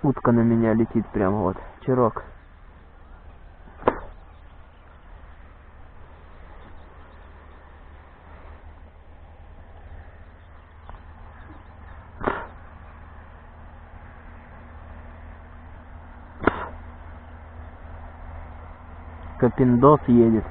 Утка на меня летит прямо вот. Чирок. Капиндос едет.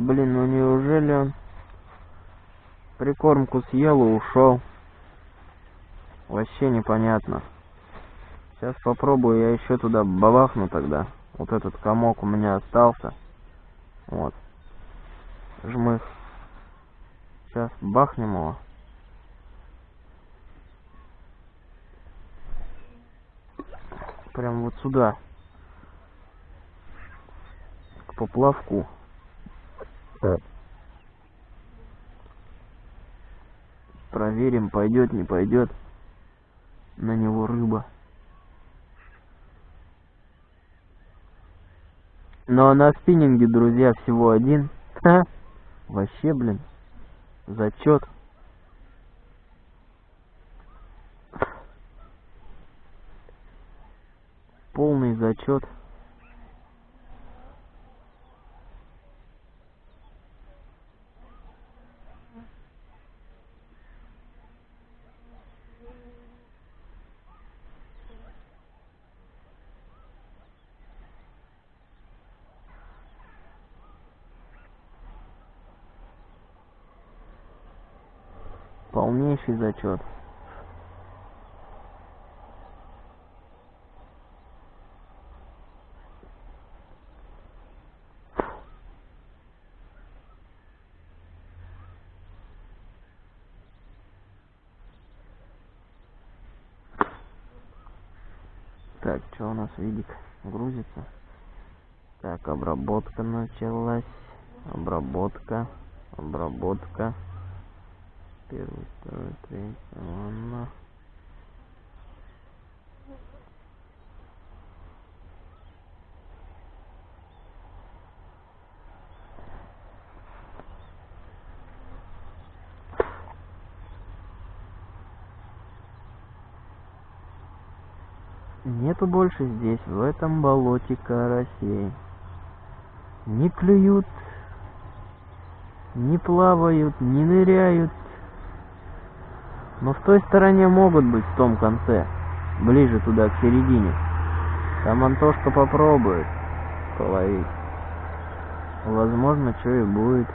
Блин, ну неужели он прикормку съел и ушел? Вообще непонятно. Сейчас попробую, я еще туда бабахну тогда. Вот этот комок у меня остался. Вот. Жмых. Сейчас бахнем его. Прям вот сюда. К поплавку. Проверим, пойдет, не пойдет на него рыба. Ну а на спиннинге, друзья, всего один. Ха! Вообще, блин, зачет. Полный зачет. Зачет. Так, что у нас видик грузится? Так, обработка началась. Обработка. Обработка. Первый, второй, третий, ладно. Нету больше здесь, в этом болоте карасей. Не клюют, не плавают, не ныряют. Но в той стороне могут быть, в том конце, ближе туда, к середине. Там Антошка попробует половить. Возможно, что и будет.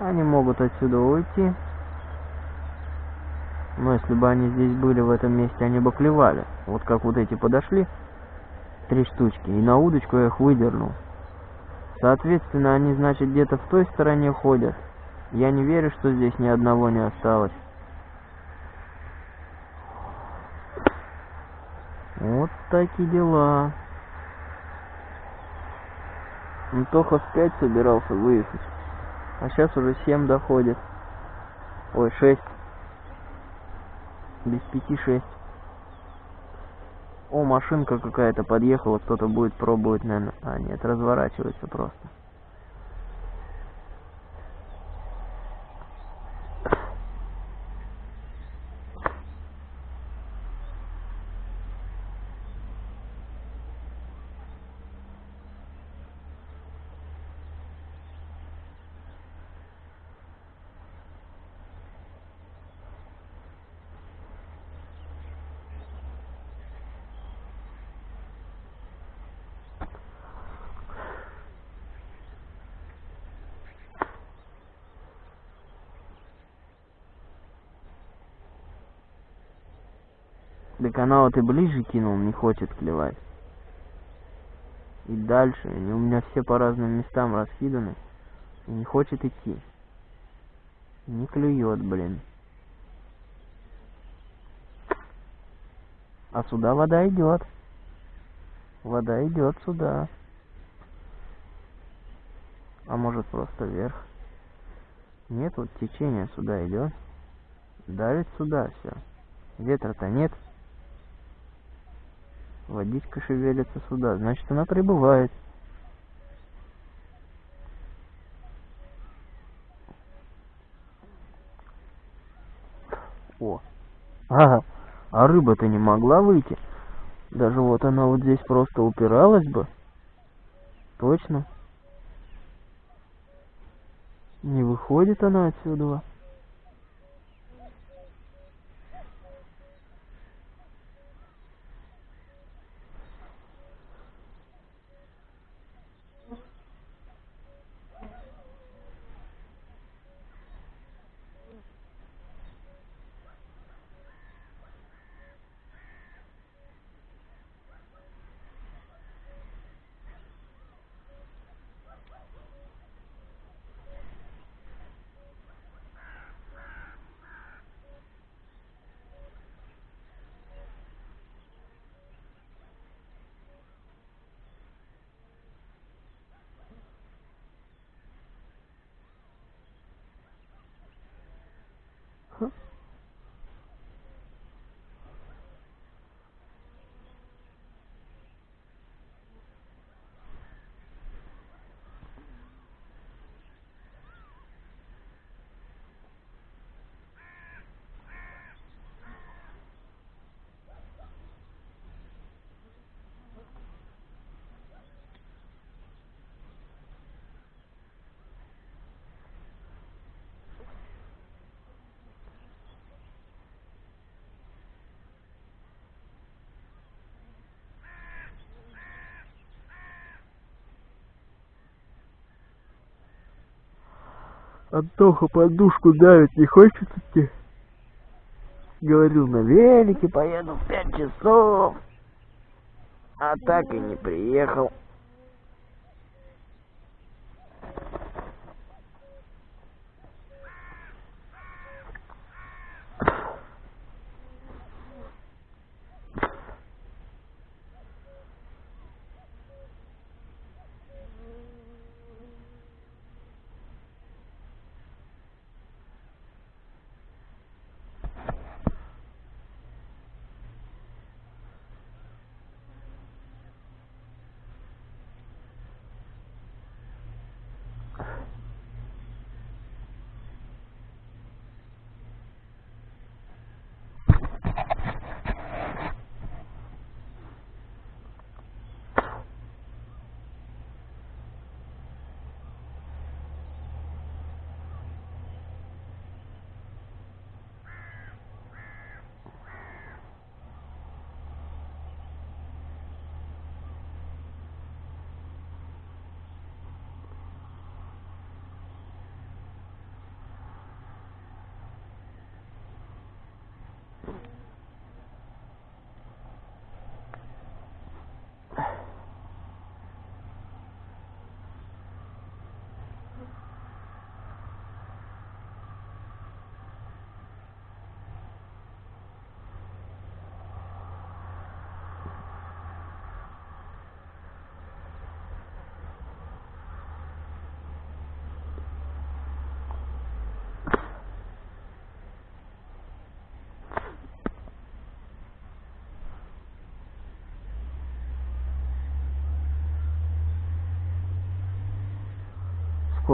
Они могут отсюда уйти. Но если бы они здесь были в этом месте, они бы клевали. Вот как вот эти подошли, три штучки, и на удочку я их выдернул. Соответственно, они, значит, где-то в той стороне ходят. Я не верю, что здесь ни одного не осталось. Вот такие дела. Антоха в 5 собирался выехать. А сейчас уже 7 доходит. Ой, 6. Без пяти шесть. О, машинка какая-то подъехала, кто-то будет пробовать, наверное. А, нет, разворачивается просто. Она вот и ближе кинул, не хочет клевать. И дальше. Они у меня все по разным местам раскиданы. И не хочет идти. Не клюет, блин. А сюда вода идет. Вода идет сюда. А может просто вверх. Нет, вот течение сюда идет. Давит сюда все. Ветра-то нет. Водичка шевелится сюда. Значит, она прибывает. О. Ага. А рыба-то не могла выйти. Даже вот она вот здесь просто упиралась бы. Точно. Не выходит она отсюда. Антоха подушку давит, не хочет идти? Говорил, на велике поеду в пять часов. А так и не приехал.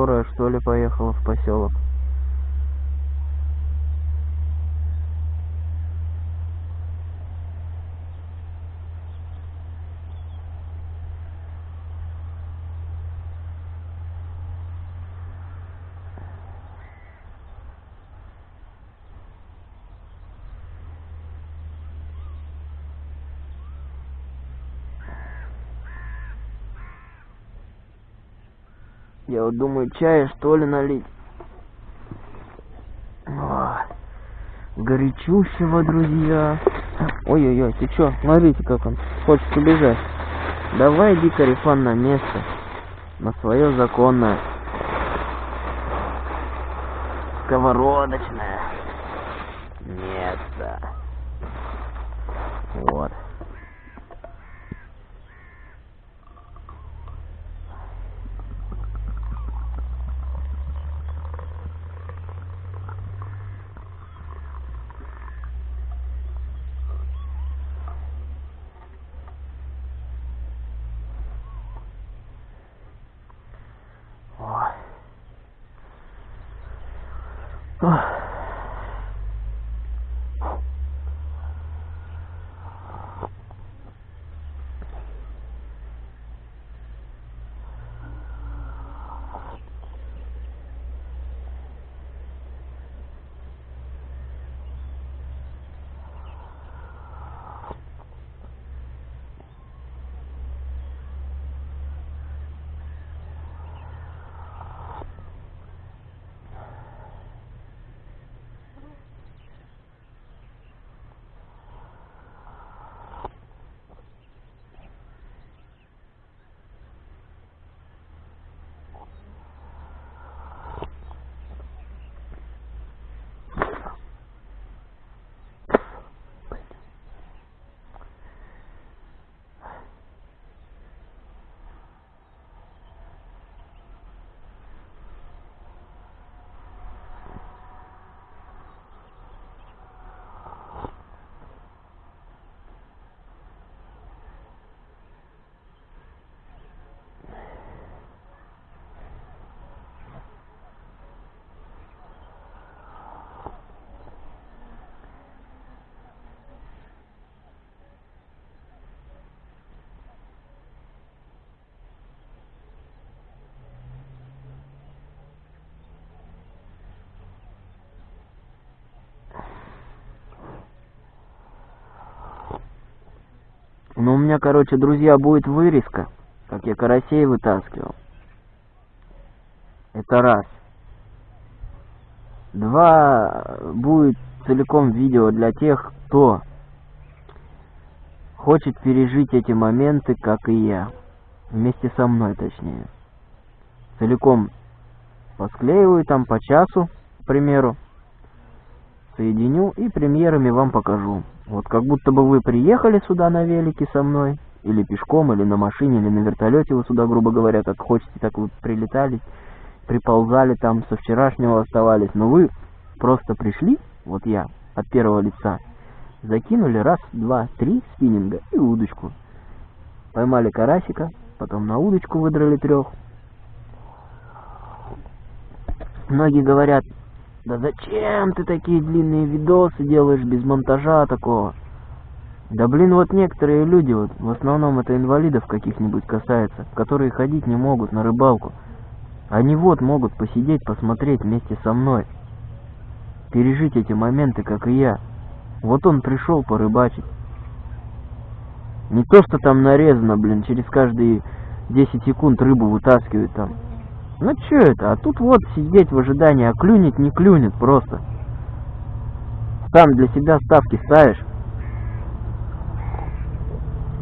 Скорая что ли поехала в поселок Я вот думаю, чая что ли налить. О, горячущего, друзья. Ой-ой-ой, ты чё? Смотрите, как он хочет убежать. Давай иди, Карифан, на место. На свое законное. Сковородочное место. Вот. Oh. Ну, у меня, короче, друзья, будет вырезка, как я карасей вытаскивал. Это раз. Два, будет целиком видео для тех, кто хочет пережить эти моменты, как и я. Вместе со мной, точнее. Целиком посклеиваю там по часу, к примеру. Соединю и премьерами вам покажу. Вот как будто бы вы приехали сюда на велике со мной, или пешком, или на машине, или на вертолете вы сюда, грубо говоря, как хотите, так вы прилетали, приползали там, со вчерашнего оставались. Но вы просто пришли, вот я, от первого лица, закинули раз, два, три спиннинга и удочку. Поймали карасика, потом на удочку выдрали трех. Многие говорят, да зачем ты такие длинные видосы делаешь без монтажа такого? Да блин, вот некоторые люди, вот в основном это инвалидов каких-нибудь касается, которые ходить не могут на рыбалку. Они вот могут посидеть, посмотреть вместе со мной. Пережить эти моменты, как и я. Вот он пришел порыбачить. Не то, что там нарезано, блин, через каждые 10 секунд рыбу вытаскивают там. Ну что это? А тут вот сидеть в ожидании, а клюнет, не клюнет просто. Сам для себя ставки ставишь.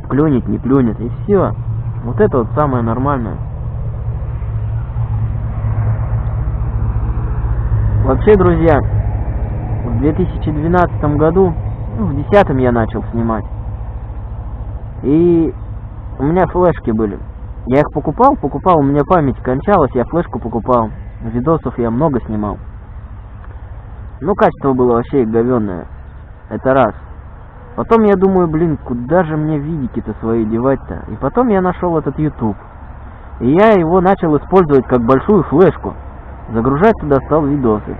Клюнет, не клюнет, и все. Вот это вот самое нормальное. Вообще, друзья, в 2012 году, ну, в 2010 я начал снимать. И у меня флешки были. Я их покупал, покупал, у меня память кончалась, я флешку покупал. Видосов я много снимал. Ну, качество было вообще говенное. Это раз. Потом я думаю, блин, куда же мне видики-то свои девать-то? И потом я нашел этот YouTube. И я его начал использовать как большую флешку. Загружать туда стал видосы.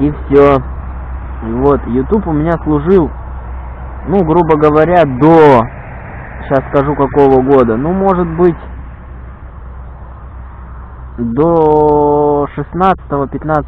И все. И вот, YouTube у меня служил, ну, грубо говоря, до сейчас скажу какого года, ну может быть до 16-15